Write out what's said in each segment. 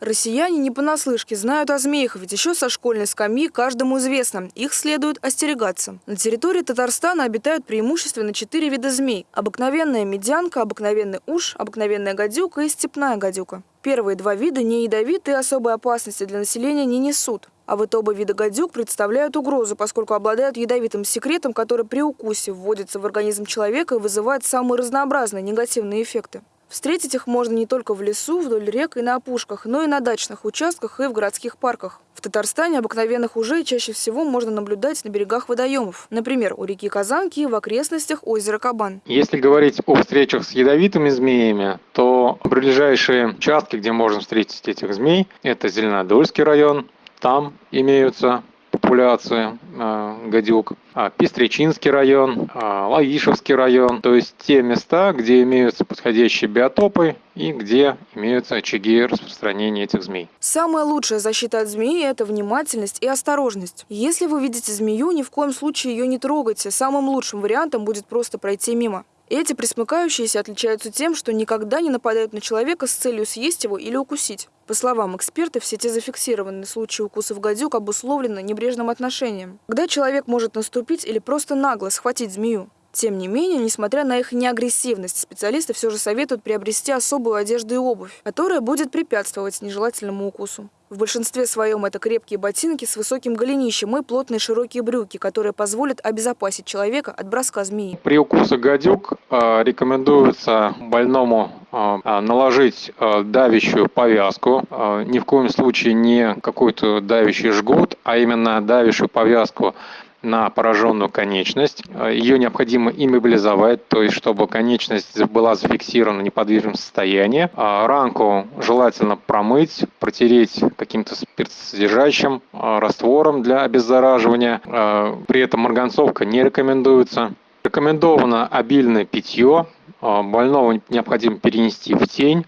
Россияне не понаслышке знают о змеях, ведь еще со школьной скамьи каждому известно, их следует остерегаться. На территории Татарстана обитают преимущественно четыре вида змей. Обыкновенная медянка, обыкновенный уж, обыкновенная гадюка и степная гадюка. Первые два вида не ядовиты и особой опасности для населения не несут. А вот оба вида гадюк представляют угрозу, поскольку обладают ядовитым секретом, который при укусе вводится в организм человека и вызывает самые разнообразные негативные эффекты. Встретить их можно не только в лесу, вдоль рек и на опушках, но и на дачных участках и в городских парках. В Татарстане обыкновенных ужей чаще всего можно наблюдать на берегах водоемов. Например, у реки Казанки и в окрестностях озера Кабан. Если говорить о встречах с ядовитыми змеями, то ближайшие участки, где можно встретить этих змей, это Зеленодольский район, там имеются популяции гадюк, а Пестричинский район, а Лаишевский район, то есть те места, где имеются подходящие биотопы и где имеются очаги распространения этих змей. Самая лучшая защита от змеи – это внимательность и осторожность. Если вы видите змею, ни в коем случае ее не трогайте. Самым лучшим вариантом будет просто пройти мимо. Эти присмыкающиеся отличаются тем, что никогда не нападают на человека с целью съесть его или укусить. По словам экспертов, все те зафиксированные случаи укусов гадюк обусловлены небрежным отношением. Когда человек может наступить или просто нагло схватить змею. Тем не менее, несмотря на их неагрессивность, специалисты все же советуют приобрести особую одежду и обувь, которая будет препятствовать нежелательному укусу. В большинстве своем это крепкие ботинки с высоким голенищем и плотные широкие брюки, которые позволят обезопасить человека от броска змеи. При укусе гадюк э, рекомендуется больному э, наложить э, давящую повязку. Ни в коем случае не какой-то давящий жгут, а именно давящую повязку на пораженную конечность. Ее необходимо иммобилизовать, то есть чтобы конечность была зафиксирована в неподвижном состоянии. А ранку желательно промыть, протереть каким-то спиртсодержащим а, раствором для обеззараживания. А, при этом марганцовка не рекомендуется. Рекомендовано обильное питье. Больного необходимо перенести в тень.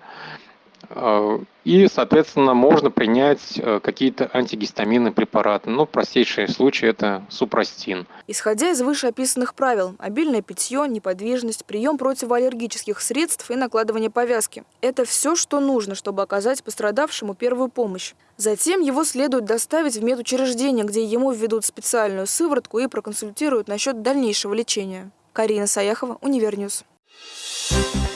И, соответственно, можно принять э, какие-то антигистаминные препараты. Ну, простейший случай – это супрастин. Исходя из вышеописанных правил, обильное питье, неподвижность, прием противоаллергических средств и накладывание повязки – это все, что нужно, чтобы оказать пострадавшему первую помощь. Затем его следует доставить в медучреждение, где ему введут специальную сыворотку и проконсультируют насчет дальнейшего лечения. Карина Саяхова, Univer News. Thank you